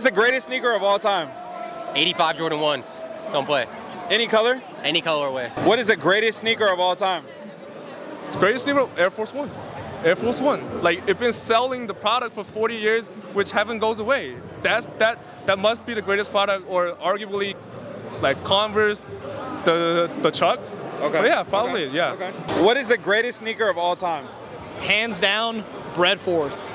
is the greatest sneaker of all time? 85 Jordan 1s. Don't play. Any color? Any colorway. What is the greatest sneaker of all time? Greatest sneaker, Air Force One. Air Force One. Like it's been selling the product for 40 years, which heaven goes away. That's that that must be the greatest product, or arguably, like Converse, the the Chucks. Okay. But yeah, probably. Okay. Yeah. Okay. What is the greatest sneaker of all time? Hands down, Bred 4s.